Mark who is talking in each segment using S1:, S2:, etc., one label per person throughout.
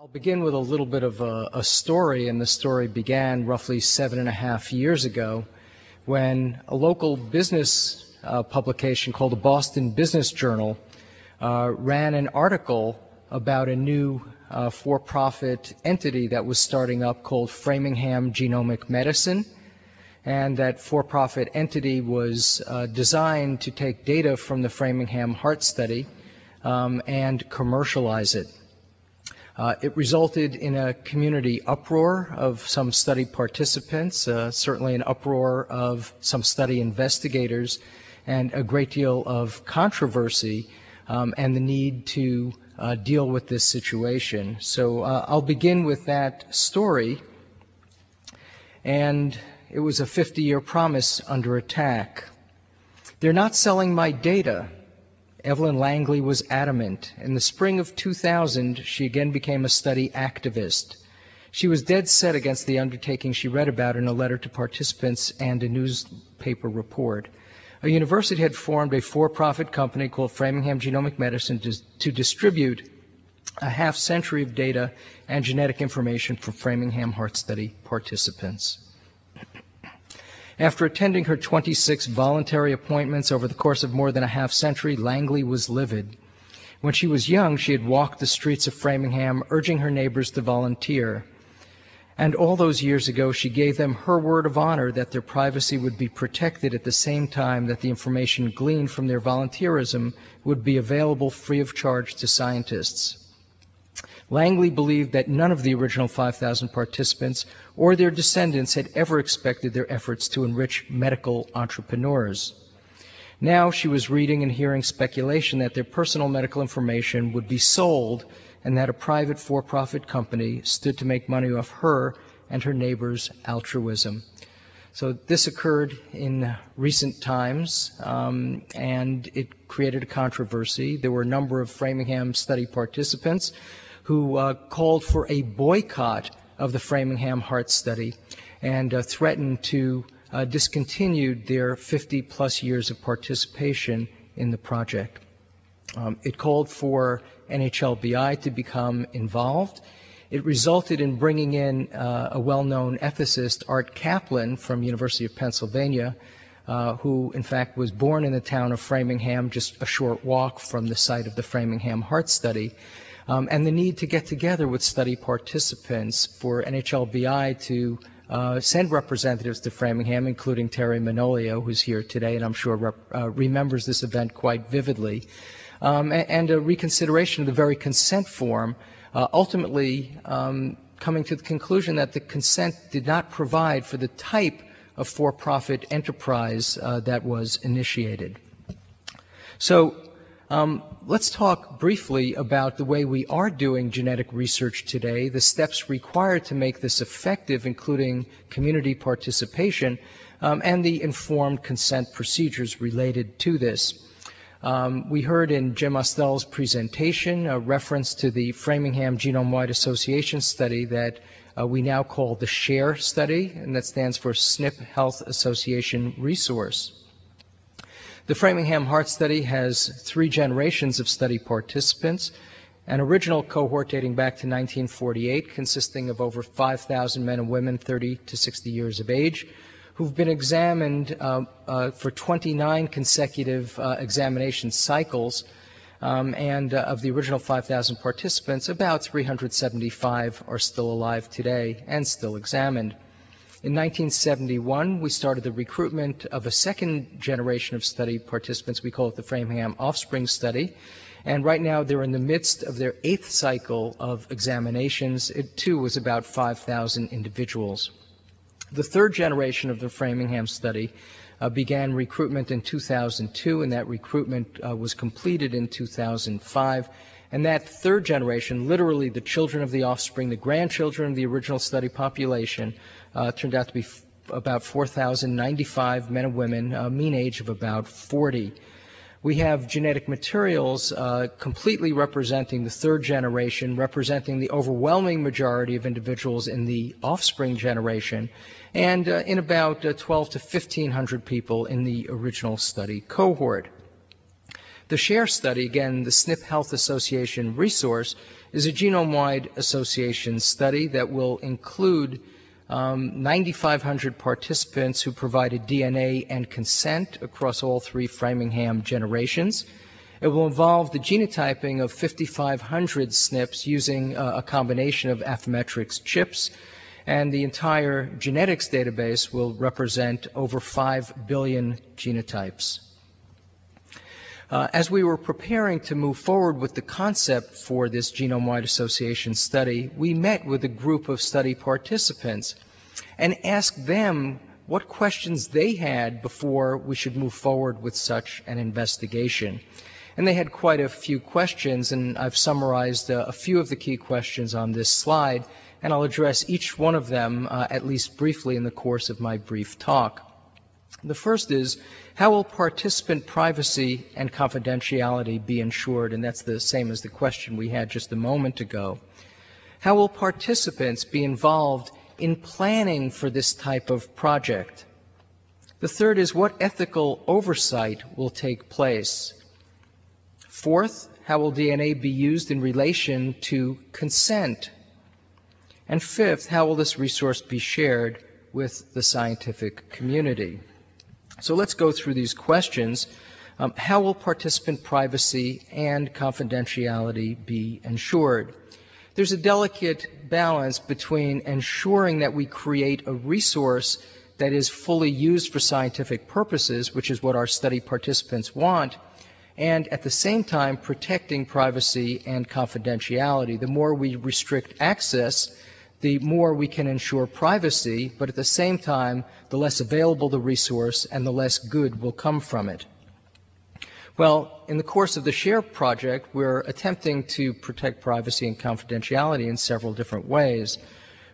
S1: I'll begin with a little bit of a, a, story, and the story began roughly seven and a half years ago when a local business uh, publication called the Boston Business Journal uh, ran an article about a new uh, for profit entity that was starting up called Framingham Genomic Medicine. And that for profit entity was uh, designed to take data from the Framingham Heart Study um, and commercialize it. Uh, it resulted in a community uproar of some study participants, uh, certainly an uproar of some study investigators, and a great deal of controversy um, and the need to uh, deal with this situation. So uh, I'll begin with that story. And it was a 50 year promise under attack. They're not selling my data, Evelyn Langley was adamant. In the spring of 2000, she again became a study activist. She was dead set against the undertaking she read about in a letter to participants and a newspaper report. A university had formed a for-profit company called Framingham Genomic Medicine to, to distribute a half century of data and genetic information from Framingham Heart Study participants. After attending her 26 voluntary appointments over the course of more than a half century, Langley was livid. When she was young, she had walked the streets of Framingham, urging her neighbors to volunteer. And all those years ago, she gave them her word of honor that their privacy would be protected at the same time that the information gleaned from their volunteerism would be available free of charge to scientists. Langley believed that none of the original 5,000 participants or their descendants had ever expected their efforts to enrich medical entrepreneurs. Now she was reading and hearing speculation that their personal medical information would be sold and that a private for profit company stood to make money off her and her neighbors' altruism. So this occurred in recent times, um, and it created a controversy. There were a number of Framingham study participants who uh, called for a boycott of the Framingham Heart Study and uh, threatened to uh, discontinue their 50 plus years of participation in the project. Um, it called for NHLBI to become involved. It resulted in bringing in uh, a well-known ethicist, Art Caplan from University of Pennsylvania, uh, who in fact was born in the town of Framingham, just a short walk from the site of the Framingham Heart Study um, and the need to get together with study participants for NHLBI to uh, send representatives to Framingham, including Teri Manolio, who's here today and I'm sure rep, uh, remembers this event quite vividly, um, and, and, a reconsideration of the very consent form, uh, ultimately um, coming to the conclusion that the consent did not provide for the type of for-profit enterprise uh, that was initiated. So um, let's talk briefly about the way we are doing genetic research today, the steps required to make this effective, including community participation, um, and the informed consent procedures related to this. Um, we heard in Jim Ostell's presentation a reference to the Framingham Genome-Wide Association study that uh, we now call the SHARE study, and that stands for SNP Health Association Resource. The Framingham Heart Study has three generations of study participants, an original cohort dating back to 1948 consisting of over 5,000 men and women 30 to 60 years of age who've been examined uh, uh, for 29 consecutive uh, examination cycles. Um, and uh, of the original 5,000 participants, about 375 are still alive today and still examined. In 1971, we started the recruitment of a second generation of study participants. We call it the Framingham Offspring Study. And right now they're in the midst of their eighth cycle of examinations. It too was about 5,000 individuals. The third generation of the Framingham study uh, began recruitment in 2002, and that recruitment uh, was completed in 2005. And that third generation, literally the children of the offspring, the grandchildren of the original study population, uh, turned out to be about 4,095 men and women, a mean age of about 40. We have genetic materials uh, completely representing the third generation, representing the overwhelming majority of individuals in the offspring generation, and uh, in about uh, 12 to 1,500 people in the original study cohort. The SHARE study, again, the SNP Health Association resource, is a genome-wide association study that will include um, 9,500 participants who provided DNA and consent across all three Framingham generations. It will involve the genotyping of 5,500 SNPs using uh, a combination of Affymetrix chips, and the entire genetics database will represent over 5 billion genotypes. Uh, as we were preparing to move forward with the concept for this genome-wide association study, we met with a group of study participants and asked them what questions they had before we should move forward with such an investigation. And they had quite a few questions, and I've summarized uh, a few of the key questions on this slide, and I'll address each one of them uh, at least briefly in the course of my brief talk. The first is, how will participant privacy and confidentiality be ensured? And that's the same as the question we had just a moment ago. How will participants be involved in planning for this type of project? The third is, what ethical oversight will take place? Fourth, how will DNA be used in relation to consent? And fifth, how will this resource be shared with the scientific community? So let's go through these questions. Um, how will participant privacy and confidentiality be ensured? There's a delicate balance between ensuring that we create a resource that is fully used for scientific purposes, which is what our study participants want, and at the same time protecting privacy and confidentiality. The more we restrict access, the more we can ensure privacy, but at the same time, the less available the resource and the less good will come from it. Well, in the course of the SHARE project, we're attempting to protect privacy and confidentiality in several different ways.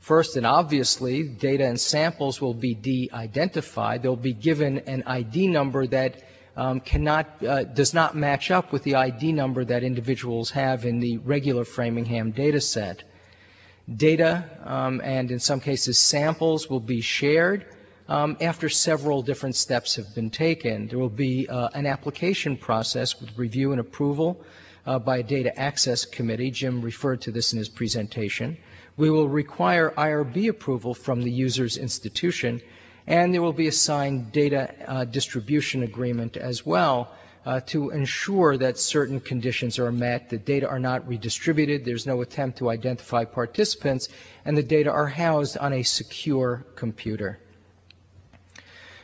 S1: First and obviously, data and samples will be de-identified. They'll be given an ID number that um, cannot, uh, does not match up with the ID number that individuals have in the regular Framingham data set. Data um, and in some cases samples will be shared um, after several different steps have been taken. There will be uh, an application process with review and approval uh, by a data access committee. Jim referred to this in his presentation. We will require IRB approval from the user's institution and there will be a signed data uh, distribution agreement as well to ensure that certain conditions are met, the data are not redistributed, there's no attempt to identify participants, and the data are housed on a secure computer.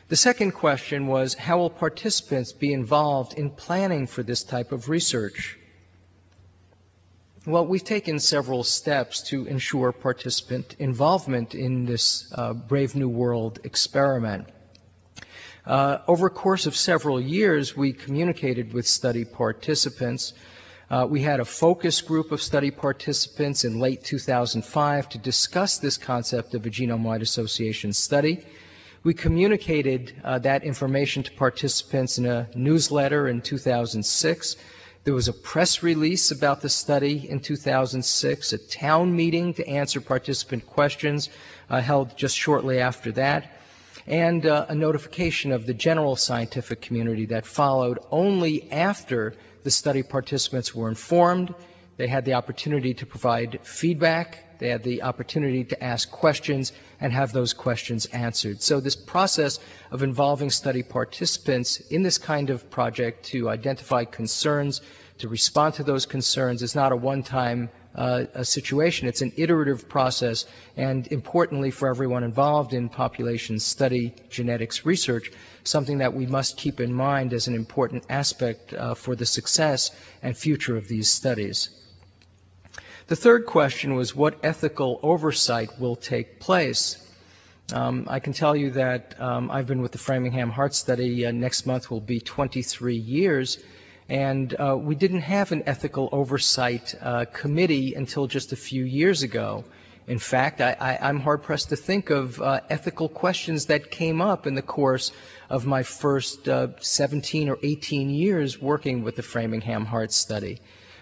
S1: The second question was, how will participants be involved in planning for this type of research? Well, we've taken several steps to ensure participant involvement in this uh, Brave New World experiment. Uh, over a course of several years, we communicated with study participants. Uh, we had a focus group of study participants in late 2005 to discuss this concept of a genome-wide association study. We communicated uh, that information to participants in a newsletter in 2006 there was a press release about the study in 2006, a town meeting to answer participant questions uh, held just shortly after that, and uh, a notification of the general scientific community that followed only after the study participants were informed. They had the opportunity to provide feedback. They had the opportunity to ask questions and have those questions answered. So this process of involving study participants in this kind of project to identify concerns, to respond to those concerns is not a one-time uh, situation. It's an iterative process, and importantly for everyone involved in population study genetics research, something that we must keep in mind as an important aspect uh, for the success and future of these studies. The third question was what ethical oversight will take place? Um, I can tell you that um, I've been with the Framingham Heart Study. Uh, next month will be 23 years, and uh, we didn't have an ethical oversight uh, committee until just a few years ago. In fact, I, am hard pressed to think of uh, ethical questions that came up in the course of my first uh, 17 or 18 years working with the Framingham Heart Study.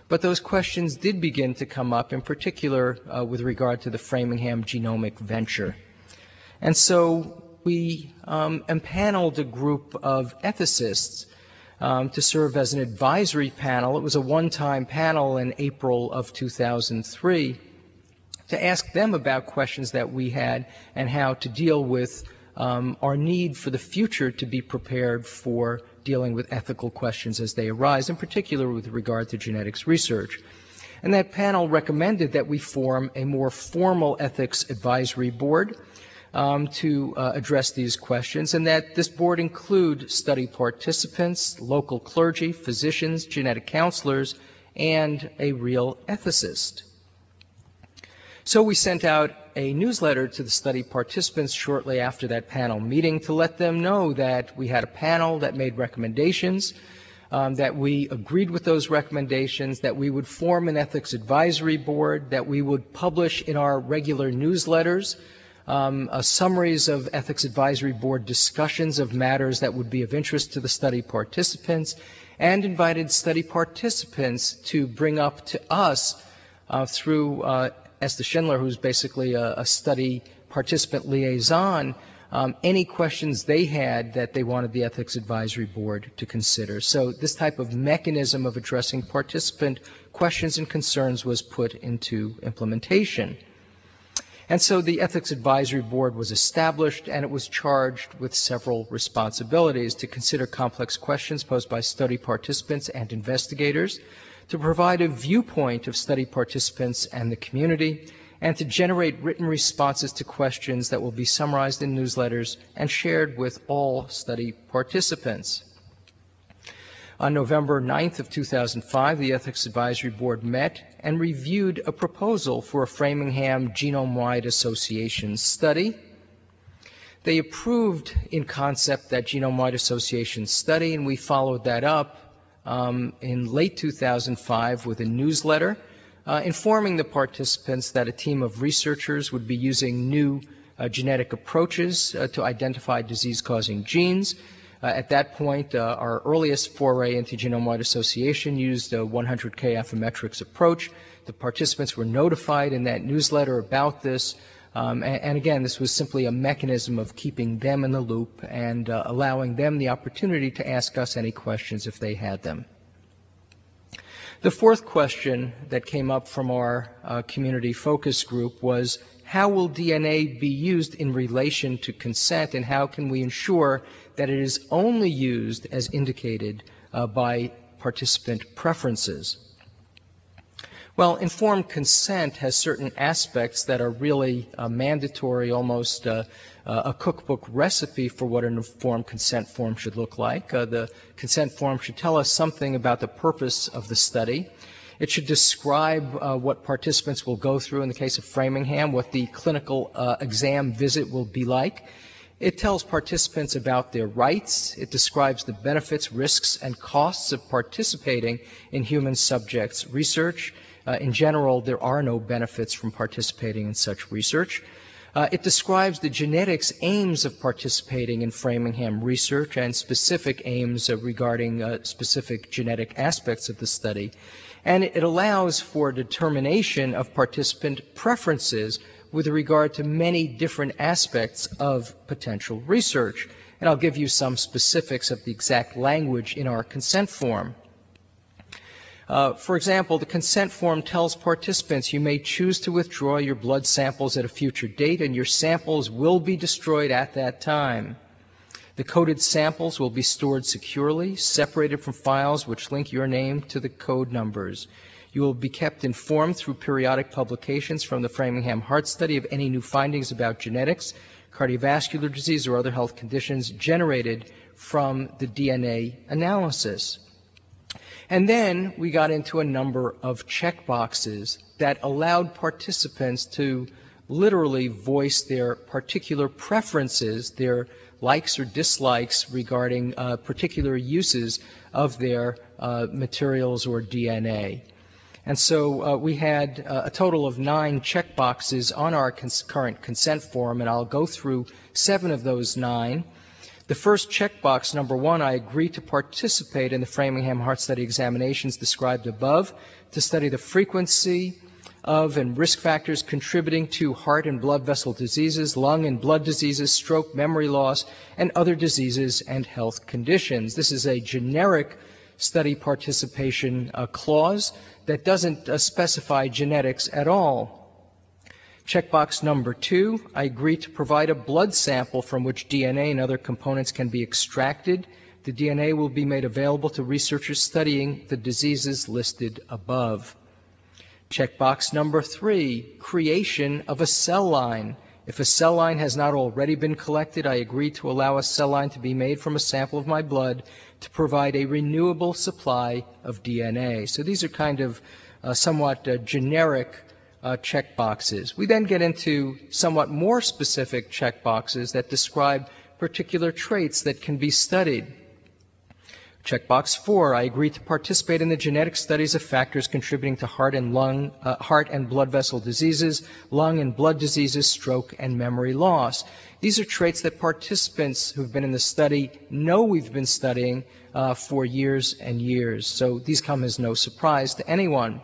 S1: But those questions did begin to come up, in particular uh, with regard to the Framingham genomic venture. And so we um, empaneled a group of ethicists um, to serve as an advisory panel. It was a one-time panel in April of 2003 to ask them about questions that we had and how to deal with um, our need for the future to be prepared for dealing with ethical questions as they arise, in particular with regard to genetics research. And that panel recommended that we form a more formal ethics advisory board um, to uh, address these questions, and that this board include study participants, local clergy, physicians, genetic counselors, and a real ethicist. So we sent out a newsletter to the study participants shortly after that panel meeting to let them know that we had a panel that made recommendations, um, that we agreed with those recommendations, that we would form an ethics advisory board, that we would publish in our regular newsletters um, uh, summaries of ethics advisory board discussions of matters that would be of interest to the study participants, and invited study participants to bring up to us uh, through uh, Esther Schindler, who's basically a, a study participant liaison, um, any questions they had that they wanted the Ethics Advisory Board to consider. So this type of mechanism of addressing participant questions and concerns was put into implementation. And so the Ethics Advisory Board was established and it was charged with several responsibilities to consider complex questions posed by study participants and investigators, to provide a viewpoint of study participants and the community, and to generate written responses to questions that will be summarized in newsletters and shared with all study participants. On November 9th of 2005, the Ethics Advisory Board met and reviewed a proposal for a Framingham Genome-Wide Association study. They approved in concept that Genome-Wide Association study, and we followed that up um, in late 2005 with a newsletter uh, informing the participants that a team of researchers would be using new uh, genetic approaches uh, to identify disease-causing genes at that point, uh, our earliest foray into genome-wide association used a 100K Affymetrix approach. The participants were notified in that newsletter about this. Um, and, and, again, this was simply a mechanism of keeping them in the loop and uh, allowing them the opportunity to ask us any questions if they had them. The fourth question that came up from our uh, community focus group was how will DNA be used in relation to consent and how can we ensure that it is only used as indicated uh, by participant preferences? Well, informed consent has certain aspects that are really uh, mandatory, almost uh, uh, a cookbook recipe for what an informed consent form should look like. Uh, the consent form should tell us something about the purpose of the study. It should describe uh, what participants will go through in the case of Framingham, what the clinical uh, exam visit will be like. It tells participants about their rights. It describes the benefits, risks, and costs of participating in human subjects research. Uh, in general, there are no benefits from participating in such research. Uh, it describes the genetics aims of participating in Framingham research and specific aims regarding uh, specific genetic aspects of the study. And it allows for determination of participant preferences with regard to many different aspects of potential research. And I'll give you some specifics of the exact language in our consent form. Uh, for example, the consent form tells participants you may choose to withdraw your blood samples at a future date and your samples will be destroyed at that time. The coded samples will be stored securely, separated from files which link your name to the code numbers. You will be kept informed through periodic publications from the Framingham Heart Study of any new findings about genetics, cardiovascular disease, or other health conditions generated from the DNA analysis. And then we got into a number of checkboxes that allowed participants to literally voice their particular preferences, their likes or dislikes regarding uh, particular uses of their uh, materials or DNA. And so uh, we had uh, a total of nine checkboxes on our cons- current consent form, and I'll go through seven of those nine. The first checkbox, number one, I agree to participate in the Framingham Heart Study examinations described above, to study the frequency, of and risk factors contributing to heart and blood vessel diseases, lung and blood diseases, stroke, memory loss, and other diseases and health conditions. This is a generic study participation uh, clause that doesn't uh, specify genetics at all. Checkbox number two, I agree to provide a blood sample from which DNA and other components can be extracted. The DNA will be made available to researchers studying the diseases listed above. Checkbox number three, creation of a cell line. If a cell line has not already been collected, I agree to allow a cell line to be made from a sample of my blood to provide a renewable supply of DNA. So these are kind of uh, somewhat uh, generic uh, checkboxes. We then get into somewhat more specific checkboxes that describe particular traits that can be studied. Checkbox four, I agree to participate in the genetic studies of factors contributing to heart and lung, uh, heart and blood vessel diseases, lung and blood diseases, stroke, and memory loss. These are traits that participants who've been in the study know we've been studying uh, for years and years. So these come as no surprise to anyone.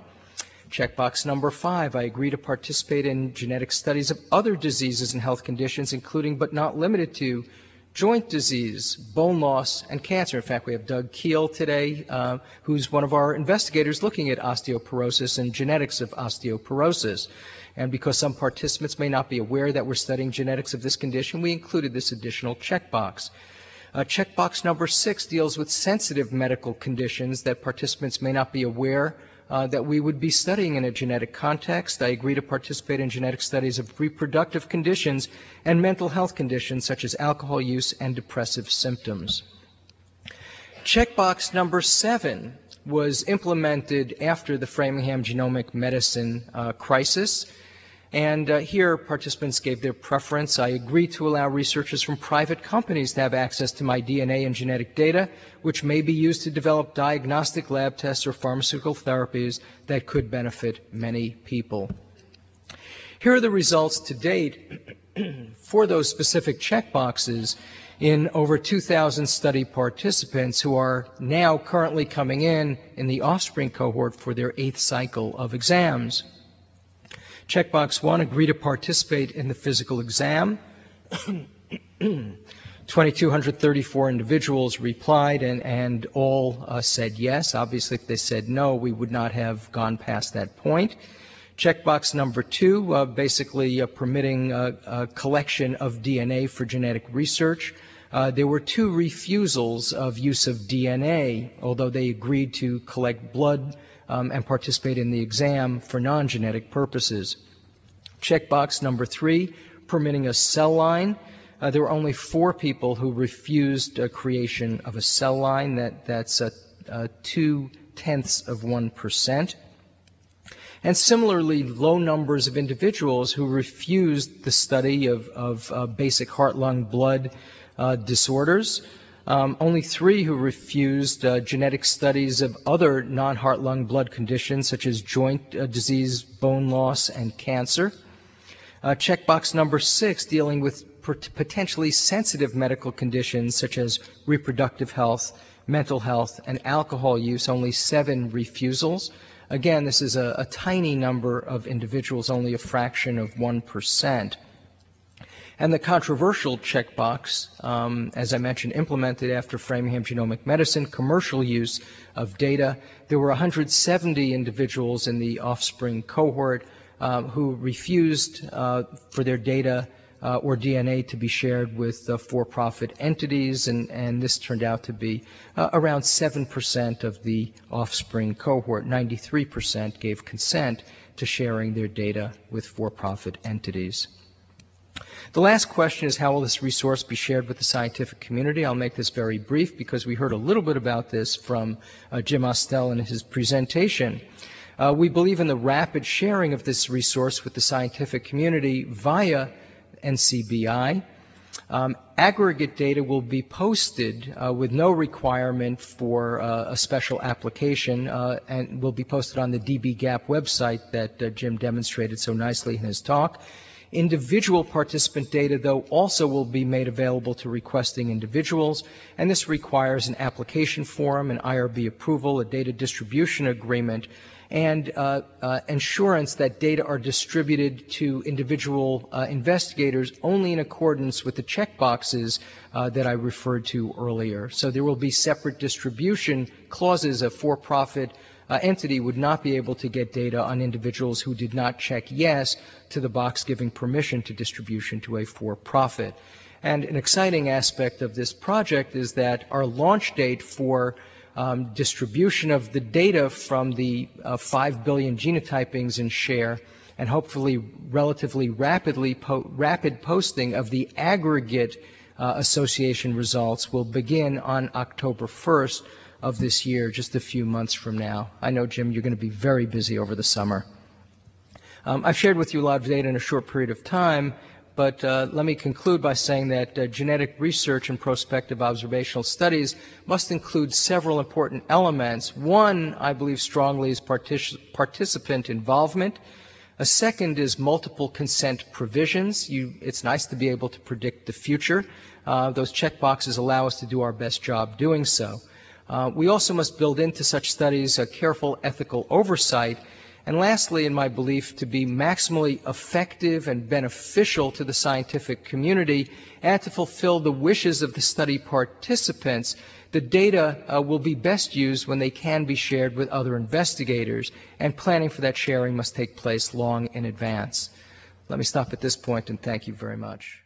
S1: Checkbox number five, I agree to participate in genetic studies of other diseases and health conditions, including but not limited to joint disease, bone loss, and cancer. In fact, we have Doug Kiel today, uh, who's one of our investigators looking at osteoporosis and genetics of osteoporosis. And because some participants may not be aware that we're studying genetics of this condition, we included this additional checkbox. Uh, checkbox number six deals with sensitive medical conditions that participants may not be aware uh, that we would be studying in a genetic context. I agree to participate in genetic studies of reproductive conditions and mental health conditions such as alcohol use and depressive symptoms. Checkbox number seven was implemented after the Framingham genomic medicine uh, crisis. And uh, here, participants gave their preference. I agree to allow researchers from private companies to have access to my DNA and genetic data, which may be used to develop diagnostic lab tests or pharmaceutical therapies that could benefit many people. Here are the results to date for those specific checkboxes in over 2,000 study participants who are now currently coming in in the offspring cohort for their eighth cycle of exams. Checkbox 1, agree to participate in the physical exam. 2,234 individuals replied, and, and all uh, said yes. Obviously, if they said no, we would not have gone past that point. Checkbox number two, uh, basically uh, permitting a collection of DNA for genetic research. Uh, there were two refusals of use of DNA, although they agreed to collect blood um, and participate in the exam for non-genetic purposes. Checkbox number three, permitting a cell line. Uh, there were only four people who refused uh, creation of a cell line. That, that's uh, uh two tenths of one percent. And similarly, low numbers of individuals who refused the study of, of uh, basic heart, lung, blood uh, disorders. Um, only three who refused uh, genetic studies of other non heart lung blood conditions such as joint uh, disease, bone loss, and cancer. Uh, checkbox number six, dealing with potentially sensitive medical conditions such as reproductive health, mental health, and alcohol use, only seven refusals. Again, this is a, a tiny number of individuals, only a fraction of 1%. And the controversial checkbox, um, as I mentioned, implemented after Framingham Genomic Medicine, commercial use of data. There were 170 individuals in the offspring cohort uh, who refused uh, for their data uh, or DNA to be shared with uh, for-profit entities, and, and, this turned out to be uh, around 7% of the offspring cohort. 93% gave consent to sharing their data with for-profit entities. The last question is how will this resource be shared with the scientific community? I'll make this very brief because we heard a little bit about this from uh, Jim Ostell in his presentation. Uh, we believe in the rapid sharing of this resource with the scientific community via NCBI. Um, aggregate data will be posted uh, with no requirement for uh, a special application uh, and will be posted on the dbGaP website that uh, Jim demonstrated so nicely in his talk. Individual participant data, though, also will be made available to requesting individuals, and this requires an application form, an IRB approval, a data distribution agreement, and uh, uh, assurance that data are distributed to individual uh, investigators only in accordance with the checkboxes uh, that I referred to earlier. So there will be separate distribution clauses. A for-profit uh, entity would not be able to get data on individuals who did not check yes to the box giving permission to distribution to a for-profit. And an exciting aspect of this project is that our launch date for um, distribution of the data from the uh, 5 billion genotypings in share and hopefully relatively rapidly po- rapid posting of the aggregate uh, association results will begin on October 1st of this year, just a few months from now. I know, Jim, you're going to be very busy over the summer. Um, I've shared with you a lot of data in a short period of time, but uh, let me conclude by saying that uh, genetic research and prospective observational studies must include several important elements. One, I believe strongly, is partic- participant involvement. A second is multiple consent provisions. You, it's nice to be able to predict the future. Uh, those checkboxes allow us to do our best job doing so. Uh, we also must build into such studies a careful ethical oversight and lastly, in my belief, to be maximally effective and beneficial to the scientific community and to fulfill the wishes of the study participants, the data uh, will be best used when they can be shared with other investigators, and planning for that sharing must take place long in advance. Let me stop at this point and thank you very much.